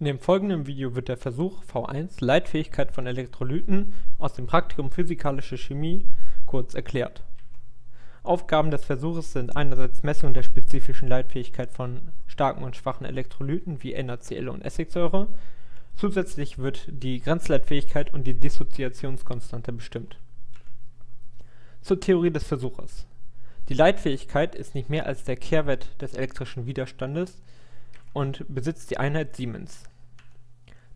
In dem folgenden Video wird der Versuch V1 Leitfähigkeit von Elektrolyten aus dem Praktikum Physikalische Chemie kurz erklärt. Aufgaben des Versuches sind einerseits Messung der spezifischen Leitfähigkeit von starken und schwachen Elektrolyten wie NaCl und Essigsäure, zusätzlich wird die Grenzleitfähigkeit und die Dissoziationskonstante bestimmt. Zur Theorie des Versuches. Die Leitfähigkeit ist nicht mehr als der Kehrwert des elektrischen Widerstandes und besitzt die Einheit Siemens.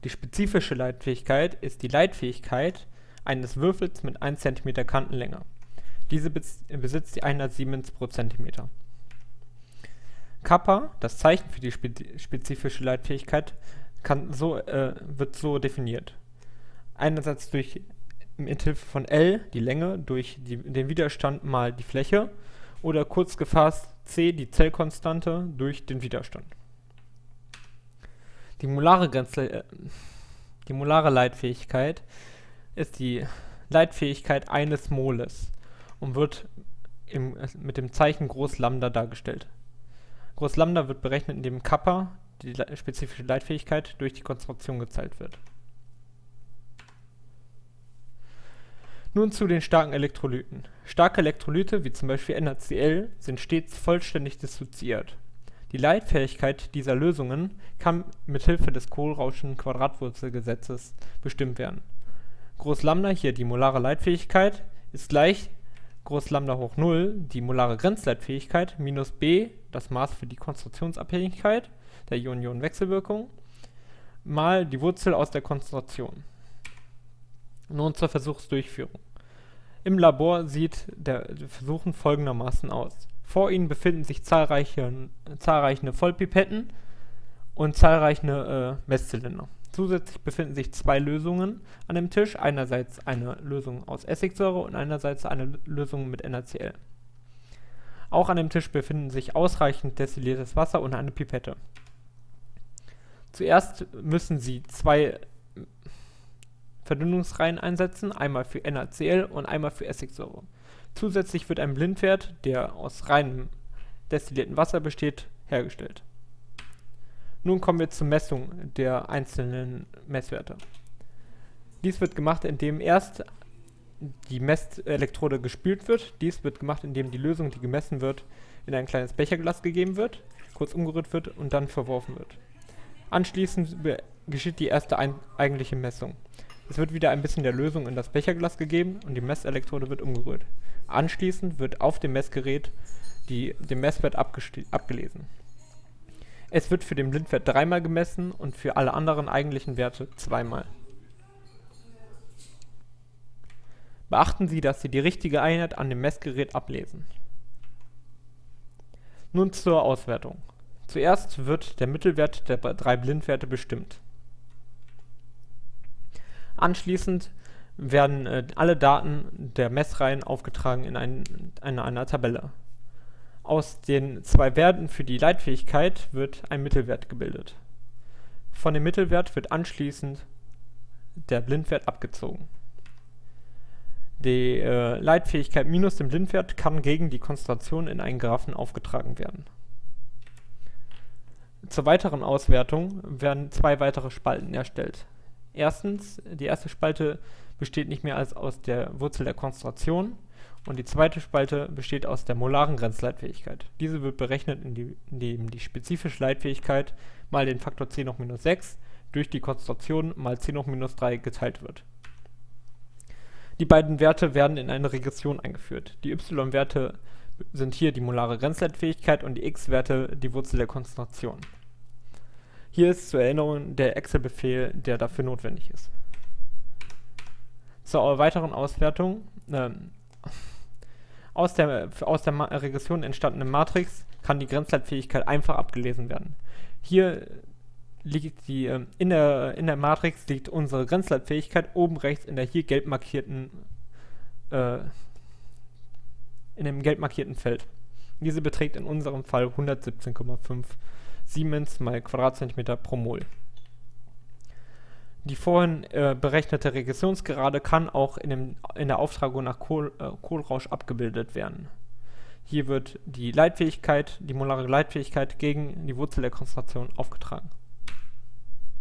Die spezifische Leitfähigkeit ist die Leitfähigkeit eines Würfels mit 1 cm Kantenlänge. Diese besitzt die Einheit Siemens pro Zentimeter. Kappa, das Zeichen für die spezifische Leitfähigkeit, so, äh, wird so definiert. Einerseits durch mithilfe von L, die Länge, durch die, den Widerstand mal die Fläche oder kurz gefasst C, die Zellkonstante, durch den Widerstand. Die molare, Grenze, äh, die molare Leitfähigkeit ist die Leitfähigkeit eines Moles und wird im, mit dem Zeichen Groß Lambda dargestellt. Groß Lambda wird berechnet, indem Kappa, die spezifische Leitfähigkeit, durch die Konstruktion geteilt wird. Nun zu den starken Elektrolyten. Starke Elektrolyte, wie zum Beispiel NaCl, sind stets vollständig dissoziiert. Die Leitfähigkeit dieser Lösungen kann mithilfe des Kohlrauschen Quadratwurzelgesetzes bestimmt werden. Groß Lambda, hier die molare Leitfähigkeit, ist gleich Groß Lambda hoch 0, die molare Grenzleitfähigkeit, minus b, das Maß für die Konstruktionsabhängigkeit der Ion-Ion-Wechselwirkung, mal die Wurzel aus der Konzentration. Nun zur Versuchsdurchführung. Im Labor sieht der Versuchen folgendermaßen aus. Vor ihnen befinden sich zahlreiche, zahlreiche Vollpipetten und zahlreiche äh, Messzylinder. Zusätzlich befinden sich zwei Lösungen an dem Tisch, einerseits eine Lösung aus Essigsäure und einerseits eine Lösung mit NaCl. Auch an dem Tisch befinden sich ausreichend destilliertes Wasser und eine Pipette. Zuerst müssen Sie zwei Verdünnungsreihen einsetzen, einmal für NaCl und einmal für Essigsäure. Zusätzlich wird ein Blindwert, der aus reinem destillierten Wasser besteht, hergestellt. Nun kommen wir zur Messung der einzelnen Messwerte. Dies wird gemacht, indem erst die Messelektrode gespült wird. Dies wird gemacht, indem die Lösung, die gemessen wird, in ein kleines Becherglas gegeben wird, kurz umgerührt wird und dann verworfen wird. Anschließend geschieht die erste eigentliche Messung. Es wird wieder ein bisschen der Lösung in das Becherglas gegeben und die Messelektrode wird umgerührt. Anschließend wird auf dem Messgerät die, der Messwert abgelesen. Es wird für den Blindwert dreimal gemessen und für alle anderen eigentlichen Werte zweimal. Beachten Sie, dass Sie die richtige Einheit an dem Messgerät ablesen. Nun zur Auswertung. Zuerst wird der Mittelwert der drei Blindwerte bestimmt. Anschließend werden äh, alle Daten der Messreihen aufgetragen in, ein, in einer Tabelle. Aus den zwei Werten für die Leitfähigkeit wird ein Mittelwert gebildet. Von dem Mittelwert wird anschließend der Blindwert abgezogen. Die äh, Leitfähigkeit minus dem Blindwert kann gegen die Konzentration in einen Graphen aufgetragen werden. Zur weiteren Auswertung werden zwei weitere Spalten erstellt. Erstens, die erste Spalte besteht nicht mehr als aus der Wurzel der Konzentration und die zweite Spalte besteht aus der molaren Grenzleitfähigkeit. Diese wird berechnet, indem die spezifische Leitfähigkeit mal den Faktor 10 hoch minus 6 durch die Konzentration mal 10 hoch minus 3 geteilt wird. Die beiden Werte werden in eine Regression eingeführt. Die y-Werte sind hier die molare Grenzleitfähigkeit und die x-Werte die Wurzel der Konzentration. Hier ist zur Erinnerung der Excel-Befehl, der dafür notwendig ist. Zur weiteren Auswertung. Ähm, aus der, aus der Regression entstandene Matrix kann die Grenzleitfähigkeit einfach abgelesen werden. Hier liegt die, äh, in, der, in der Matrix liegt unsere Grenzleitfähigkeit oben rechts in der hier gelb markierten, äh, in dem gelb markierten Feld. Diese beträgt in unserem Fall 117,5 Siemens mal Quadratzentimeter pro Mol. Die vorhin äh, berechnete Regressionsgerade kann auch in, dem, in der Auftragung nach Kohl, äh, Kohlrausch abgebildet werden. Hier wird die Leitfähigkeit, die molare Leitfähigkeit gegen die Wurzel der Konzentration aufgetragen